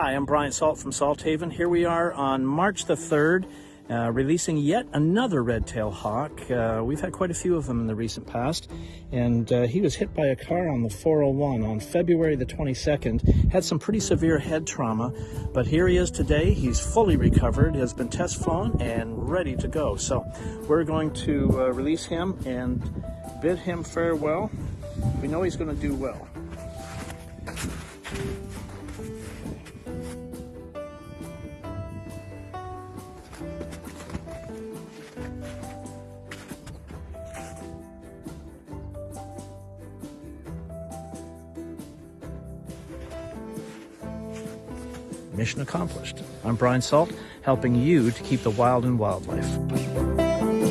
Hi, I'm Brian Salt from Salthaven. Here we are on March the 3rd, uh, releasing yet another red-tailed hawk. Uh, we've had quite a few of them in the recent past, and uh, he was hit by a car on the 401 on February the 22nd. Had some pretty severe head trauma, but here he is today. He's fully recovered, has been test flown, and ready to go. So we're going to uh, release him and bid him farewell. We know he's going to do well. Mission accomplished. I'm Brian Salt, helping you to keep the wild in wildlife.